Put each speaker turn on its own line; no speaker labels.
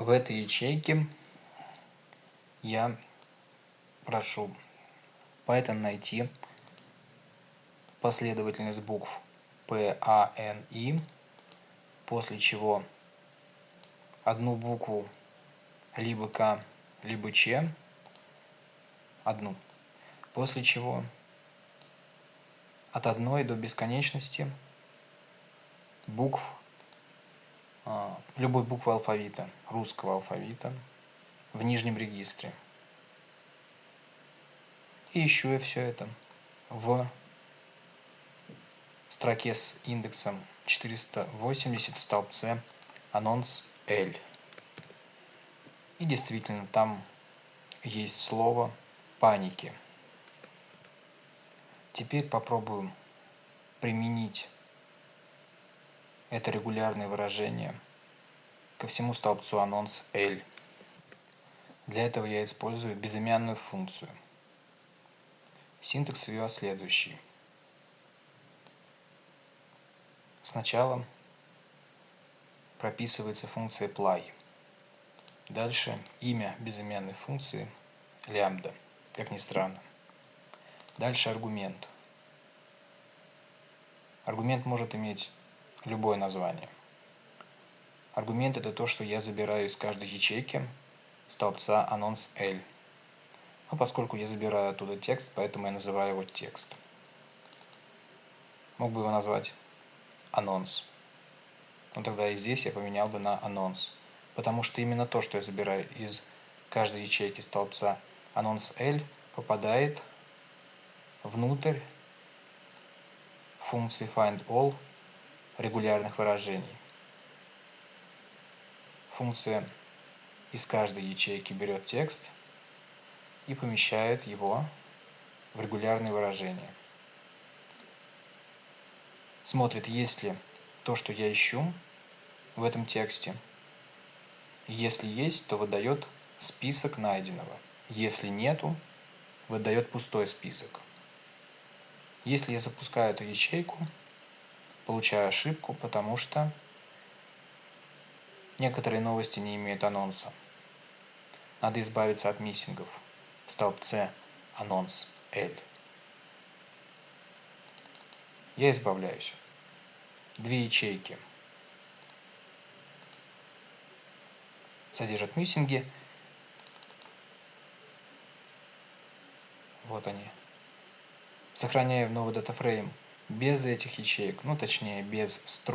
в этой ячейке я прошу Python найти последовательность букв P, A, N, I, после чего одну букву либо К, либо Ч, одну, после чего от одной до бесконечности букв любой буквы алфавита, русского алфавита, в нижнем регистре. И ищу я все это в строке с индексом 480 в столбце анонс L. И действительно, там есть слово паники. Теперь попробуем применить это регулярное выражение ко всему столбцу анонс L. Для этого я использую безымянную функцию. Синтекс ее следующий. Сначала прописывается функция ply. Дальше имя безымянной функции лямбда, как ни странно. Дальше аргумент. Аргумент может иметь любое название. Аргумент это то, что я забираю из каждой ячейки столбца анонс L. Но поскольку я забираю оттуда текст, поэтому я называю его текст. Мог бы его назвать анонс. Но тогда и здесь я поменял бы на анонс. Потому что именно то, что я забираю из каждой ячейки столбца анонс L, попадает внутрь функции findAll регулярных выражений. Функция из каждой ячейки берет текст и помещает его в регулярные выражения. Смотрит, есть ли то, что я ищу в этом тексте. Если есть, то выдает список найденного. Если нету, выдает пустой список. Если я запускаю эту ячейку, получаю ошибку, потому что некоторые новости не имеют анонса. Надо избавиться от миссингов в столбце анонс L. Я избавляюсь. Две ячейки содержат миссинги. Вот они. Сохраняю в новый датафрейм без этих ячеек, ну точнее без строк.